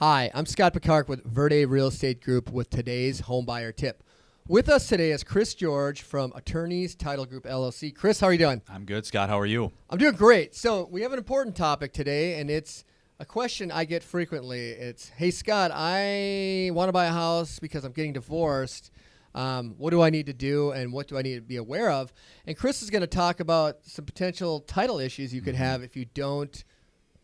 Hi, I'm Scott Picard with Verde Real Estate Group with today's home buyer tip. With us today is Chris George from Attorneys Title Group LLC. Chris, how are you doing? I'm good, Scott. How are you? I'm doing great. So, we have an important topic today, and it's a question I get frequently. It's, hey, Scott, I want to buy a house because I'm getting divorced. Um, what do I need to do, and what do I need to be aware of? And Chris is going to talk about some potential title issues you could Mm-hmm. have if you don't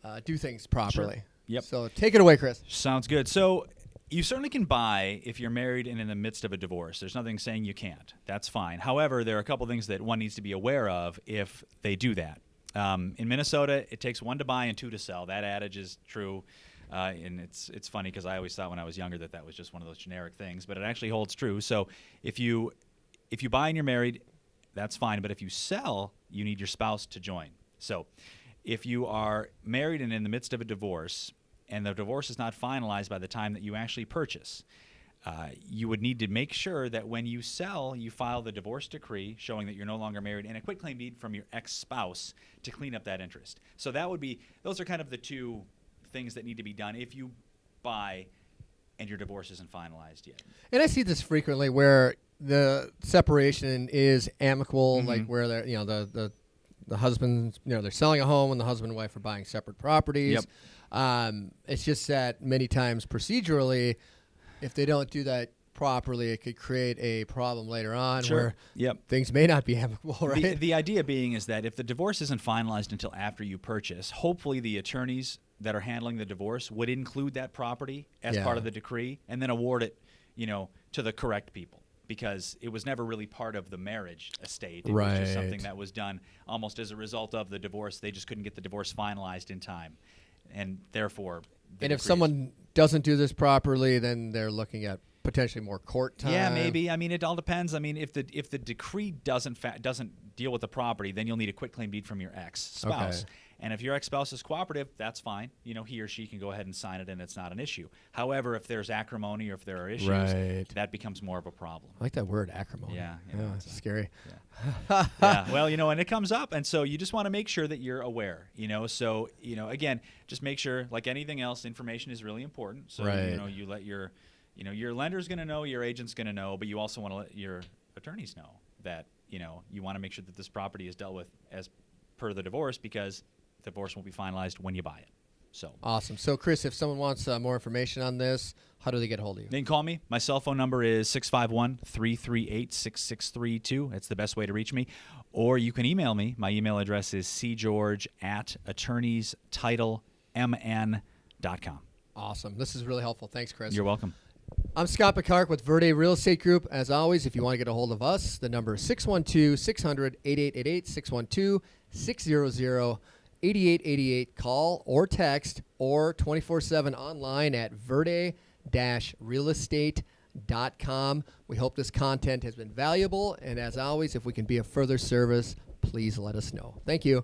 uh, do things properly. Yep. So, take it away, Chris. Sounds good. So, you certainly can buy if you're married and in the midst of a divorce. There's nothing saying you can't. That's fine. However, there are a couple things that one needs to be aware of if they do that. Um, in Minnesota, it takes one to buy and two to sell. That adage is true. Uh, and it's it's funny because I always thought when I was younger that that was just one of those generic things, but it actually holds true. So if you if you buy and you're married, that's fine. But if you sell, you need your spouse to join. So if you are married and in the midst of a divorce, and the divorce is not finalized by the time that you actually purchase, uh, you would need to make sure that when you sell, you file the divorce decree showing that you're no longer married and a quitclaim deed from your ex spouse to clean up that interest. So that would be, those are kind of the two things that need to be done if you buy and your divorce isn't finalized yet. And I see this frequently where the separation is amicable, like Mm-hmm. where they're, you know, the, the, the husband, you know, they're selling a home and the husband and wife are buying separate properties. Yep. Um, it's just that many times procedurally, if they don't do that properly, it could create a problem later on where Yep. things may not be amicable, right? The, the idea being is that if the divorce isn't finalized until after you purchase, hopefully the attorneys that are handling the divorce would include that property as Yeah. part of the decree and then award it, you know, to the correct people because it was never really part of the marriage estate. It was just something that was done almost as a result of the divorce. They just couldn't get the divorce finalized in time. And therefore, the and if someone doesn't do this properly, then they're looking at potentially more court time. Yeah, maybe. I mean, it all depends. I mean, if the if the decree doesn't fa- doesn't deal with the property, then you'll need a quit claim deed from your ex spouse. Okay. And if your ex spouse is cooperative, that's fine. You know, he or she can go ahead and sign it, and it's not an issue. However, if there's acrimony or if there are issues, Right. that becomes more of a problem. I like that word, acrimony. Yeah, you know, yeah oh, it's it's scary. yeah. Well, you know, and it comes up, and so you just want to make sure that you're aware. You know, so you know, again, just make sure, like anything else, information is really important. So Right. you know, you let your, you know, your lender's going to know, your agent's going to know, but you also want to let your attorneys know that you know you want to make sure that this property is dealt with as per the divorce because the divorce won't be finalized when you buy it. So. Awesome. So, Chris, if someone wants uh, more information on this, how do they get a hold of you? They can call me. My cell phone number is 651 338 6632. That's the best way to reach me. Or you can email me. My email address is cgeorge at attorneystitlemn.com. Awesome. This is really helpful. Thanks, Chris. You're welcome. I'm Scott Picard with Verde Real Estate Group. As always, if you want to get a hold of us, the number is 612 600 8888 612 600 8888. Call or text or 24 7 online at verde realestate.com. We hope this content has been valuable. And as always, if we can be of further service, please let us know. Thank you.